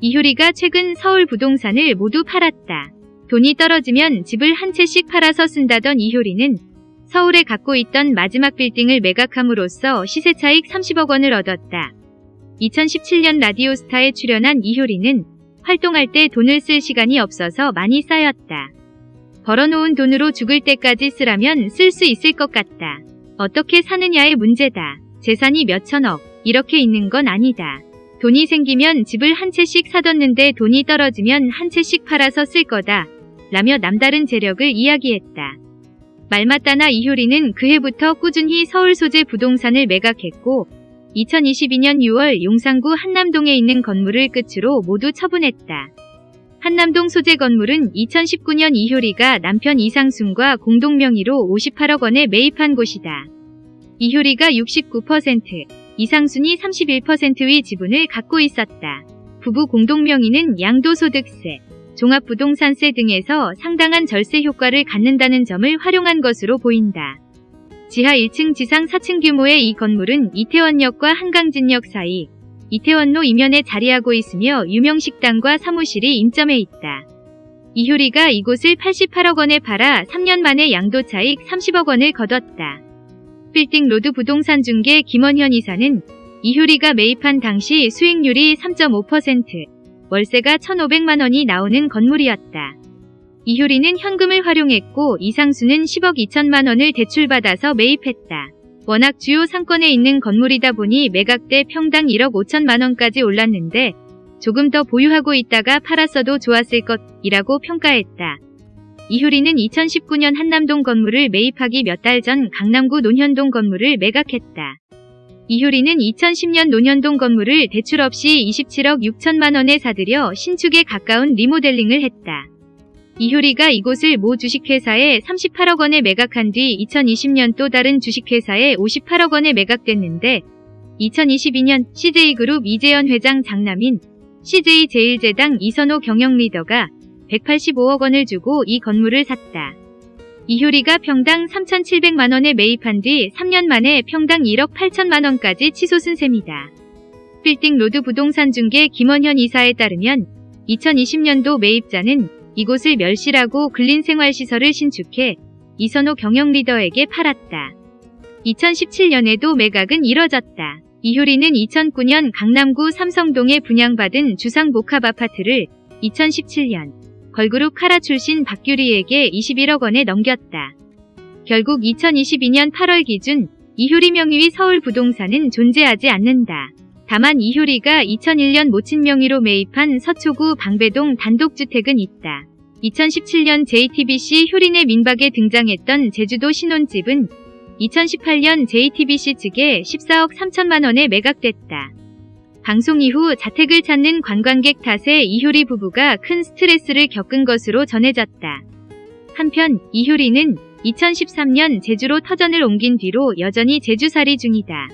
이효리가 최근 서울 부동산을 모두 팔았다. 돈이 떨어지면 집을 한 채씩 팔아서 쓴다던 이효리는 서울에 갖고 있던 마지막 빌딩을 매각함으로써 시세 차익 30억 원을 얻었다. 2017년 라디오스타에 출연한 이효리는 활동할 때 돈을 쓸 시간이 없어서 많이 쌓였다. 벌어놓은 돈으로 죽을 때까지 쓰라면 쓸 수 있을 것 같다. 어떻게 사느냐의 문제다. 재산이 몇천억, 이렇게 있는 건 아니다. 돈이 생기면 집을 한 채씩 사뒀는데 돈이 떨어지면 한 채씩 팔아서 쓸 거다. 라며 남다른 재력을 이야기했다. 말 맞다나 이효리는 그해부터 꾸준히 서울 소재 부동산을 매각했고 2022년 6월 용산구 한남동에 있는 건물을 끝으로 모두 처분했다. 한남동 소재 건물은 2019년 이효리가 남편 이상순과 공동 명의로 58억 원에 매입한 곳이다. 이효리가 69%, 이상순이 31%의 지분을 갖고 있었다. 부부 공동명의는 양도소득세, 종합부동산세 등에서 상당한 절세 효과를 갖는다는 점을 활용한 것으로 보인다. 지하 1층 지상 4층 규모의 이 건물은 이태원역과 한강진역 사이 이태원로 이면에 자리하고 있으며 유명 식당과 사무실이 인점해 있다. 이효리가 이곳을 88억 원에 팔아 3년 만에 양도 차익 30억 원을 거뒀다. 빌딩 로드 부동산 중개 김원현 이사는 이효리가 매입한 당시 수익률이 3.5%, 월세가 1,500만 원이 나오는 건물이었다. 이효리는 현금을 활용했고 이상순은 10억 2천만 원을 대출받아서 매입했다. 워낙 주요 상권에 있는 건물이다 보니 매각 때 평당 1억 5천만 원까지 올랐는데 조금 더 보유하고 있다가 팔았어도 좋았을 것이라고 평가했다. 이효리는 2019년 한남동 건물을 매입하기 몇 달 전 강남구 논현동 건물을 매각했다. 이효리는 2010년 논현동 건물을 대출 없이 27억 6천만 원에 사들여 신축에 가까운 리모델링을 했다. 이효리가 이곳을 모 주식회사에 38억 원에 매각한 뒤 2020년 또 다른 주식회사에 58억 원에 매각됐는데 2022년 CJ그룹 이재현 회장 장남인 CJ제일제당 이선호 경영리더가 185억 원을 주고 이 건물을 샀다. 이효리가 평당 3,700만 원에 매입한 뒤 3년 만에 평당 1억 8천만 원까지 치솟은 셈이다. 빌딩 로드 부동산 중개 김원현 이사에 따르면 2020년도 매입자는 이곳을 멸실하고 근린생활시설을 신축해 이선호 경영 리더에게 팔았다. 2017년에도 매각은 이뤄졌다. 이효리는 2009년 강남구 삼성동에 분양받은 주상복합 아파트를 2017년 걸그룹 카라 출신 박규리에게 21억 원에 넘겼다. 결국 2022년 8월 기준 이효리 명의의 서울 부동산은 존재하지 않는다. 다만 이효리가 2001년 모친 명의로 매입한 서초구 방배동 단독주택은 있다. 2017년 JTBC 효린의 민박에 등장했던 제주도 신혼집은 2018년 JTBC 측에 14억 3천만 원에 매각됐다. 방송 이후 자택을 찾는 관광객 탓에 이효리 부부가 큰 스트레스를 겪은 것으로 전해졌다. 한편 이효리는 2013년 제주로 터전을 옮긴 뒤로 여전히 제주살이 중이다.